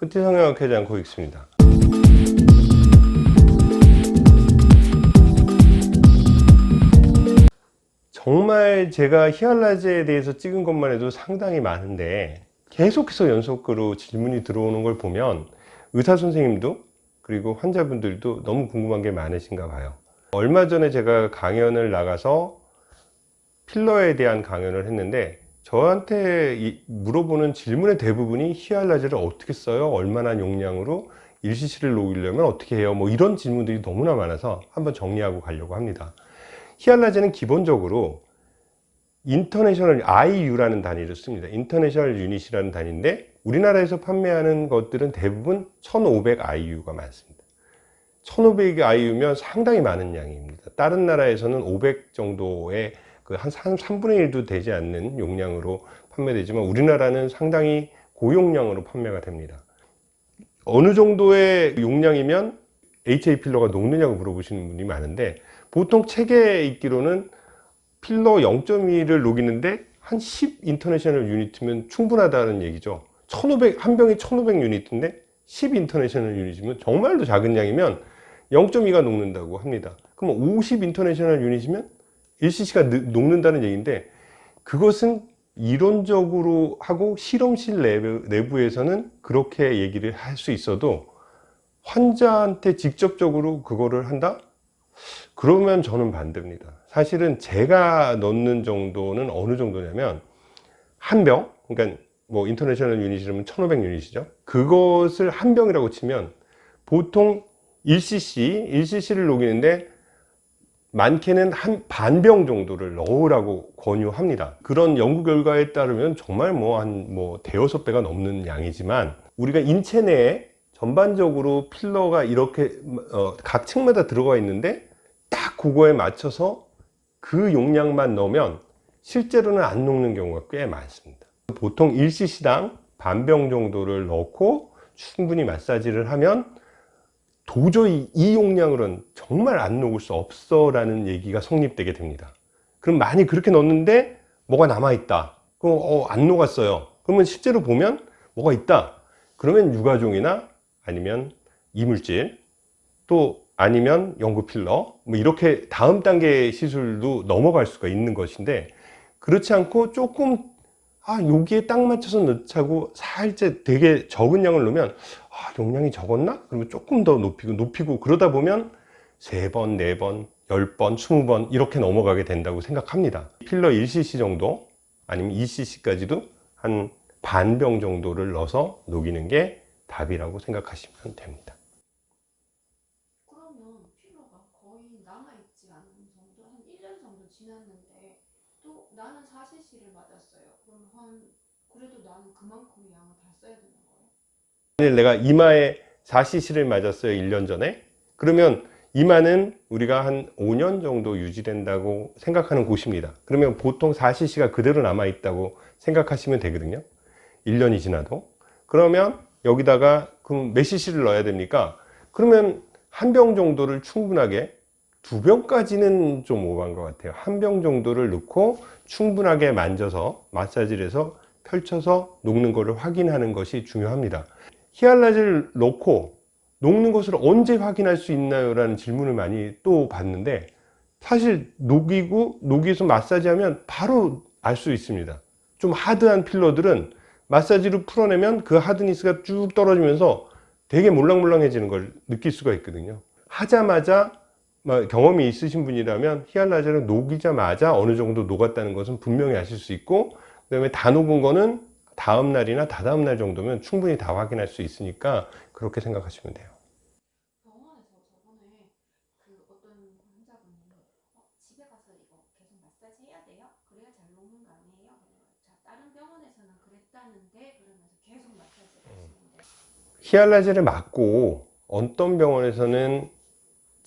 후티 성형학회장 고익수입니다. 정말 제가 히알라제에 대해서 찍은 것만 해도 상당히 많은데 계속해서 연속으로 질문이 들어오는 걸 보면 의사 선생님도 그리고 환자분들도 너무 궁금한 게 많으신가 봐요. 얼마 전에 제가 강연을 나가서 필러에 대한 강연을 했는데 저한테 이- 물어보는 질문의 대부분이 히알라제를 어떻게 써요? 얼마나 용량으로 일시시를 녹이려면 어떻게 해요? 뭐 이런 질문들이 너무나 많아서 한번 정리하고 가려고 합니다. 히알라제는 기본적으로 international IU라는 단위를 씁니다. international unit이라는 단위인데 우리나라에서 판매하는 것들은 대부분 1500 IU가 많습니다. 1500 IU면 상당히 많은 양입니다. 다른 나라에서는 500 정도의 그한 3분의 1도 되지 않는 용량으로 판매되지만 우리나라는 상당히 고용량으로 판매가 됩니다. 어느 정도의 용량이면 HA 필러가 녹느냐고 물어보시는 분이 많은데 보통 책에 있기로는 필러 0.2를 녹이는데 한 10 international unit면 충분하다는 얘기죠 1500, 한 병이 1500 unit인데 10 international unit면 정말로 작은 양이면 0.2가 녹는다고 합니다 그럼 50 international unit이면 1cc가 녹는다는 얘기인데 그것은 이론적으로 하고 실험실 내부, 내부에서는 그렇게 얘기를 할 수 있어도 환자한테 직접적으로 그거를 한다? 그러면 저는 반대입니다. 사실은 제가 넣는 정도는 어느 정도냐면 한 병, 그러니까 뭐 international unit이라면 1500 unit이죠. 그것을 한 병이라고 치면 보통 1cc, 1cc를 녹이는데 많게는 한 반병 정도를 넣으라고 권유합니다. 그런 연구 결과에 따르면 정말 뭐한뭐 대여섯 배가 넘는 양이지만 우리가 인체 내에 전반적으로 필러가 이렇게 어, 각 층마다 들어가 있는데 딱 그거에 맞춰서 그 용량만 넣으면 실제로는 안 녹는 경우가 꽤 많습니다. 보통 1cc당 반병 정도를 넣고 충분히 마사지를 하면 도저히 이 용량으로는 정말 안 녹을 수 없어 라는 얘기가 성립되게 됩니다. 그럼 많이 그렇게 넣었는데 뭐가 남아있다. 그럼 어, 안 녹았어요. 그러면 실제로 보면 뭐가 있다. 그러면 유가종이나 아니면 이물질 또 아니면 연구 필러 뭐 이렇게 다음 단계 시술도 넘어갈 수가 있는 것인데 그렇지 않고 조금 아 여기에 딱 맞춰서 넣자고 살짝 되게 적은 양을 넣으면 아 용량이 적었나? 그러면 조금 더 높이고 높이고 그러다 보면 세 번, 네 번, 열 번, 스무 번 이렇게 넘어가게 된다고 생각합니다 필러 1cc 정도 아니면 2cc까지도 한 반 병 정도를 넣어서 녹이는 게 답이라고 생각하시면 됩니다 그러면 필러가 거의 남아있지 않은 정도 한 1년 정도 지났는데 또 나는 4cc를 맞았어요. 그럼 한 그래도 나는 그만큼의 양을 다 써야 되는 거예요? 만일 내가 이마에 4cc를 맞았어요 1년 전에 그러면 이마는 우리가 한 5년 정도 유지된다고 생각하는 곳입니다. 그러면 보통 4cc가 그대로 남아 있다고 생각하시면 되거든요. 1년이 지나도. 그러면 여기다가 그럼 몇 cc를 넣어야 됩니까? 그러면 한 병 정도를 충분하게 두 병까지는 좀 오버한 것 같아요. 한 병 정도를 넣고 충분하게 만져서 마사지를 해서 펼쳐서 녹는 것을 확인하는 것이 중요합니다. 히알라제를 넣고 녹는 것을 언제 확인할 수 있나요? 라는 질문을 많이 또 받는데 사실 녹이고 녹여서 마사지하면 바로 알 수 있습니다 좀 하드한 필러들은 마사지로 풀어내면 그 하드니스가 쭉 떨어지면서 되게 몰랑몰랑해지는 걸 느낄 수가 있거든요 하자마자 뭐 경험이 있으신 분이라면 히알라제를 녹이자마자 어느 정도 녹았다는 것은 분명히 아실 수 있고 그 다음에 다 녹은 거는 다음 날이나 다다음 날 정도면 충분히 다 확인할 수 있으니까 그렇게 생각하시면 돼요 병원에서 저번에 그 어떤 환자분이 어, 집에 가서 이거 계속 마사지 해야 돼요? 그래야 잘 녹는 거 아니에요? 자 다른 병원에서는 그랬다는데 그러면서 계속 마사지를 하시는데 히알라제를 맞고 어떤 병원에서는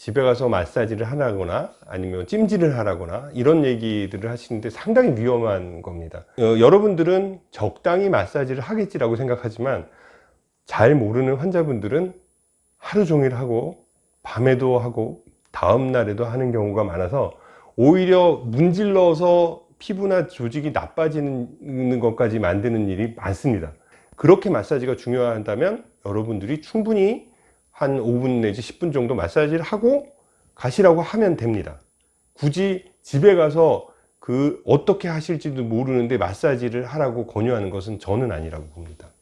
집에 가서 마사지를 하라거나 아니면 찜질을 하라거나 이런 얘기들을 하시는데 상당히 위험한 겁니다. 어, 여러분들은 적당히 마사지를 하겠지라고 생각하지만 잘 모르는 환자분들은 하루 종일 하고 밤에도 하고 다음 날에도 하는 경우가 많아서 오히려 문질러서 피부나 조직이 나빠지는 것까지 만드는 일이 많습니다. 그렇게 마사지가 중요하다면 여러분들이 충분히 한 5분 내지 10분 정도 마사지를 하고 가시라고 하면 됩니다. 굳이 집에 가서 그 어떻게 하실지도 모르는데 마사지를 하라고 권유하는 것은 저는 아니라고 봅니다.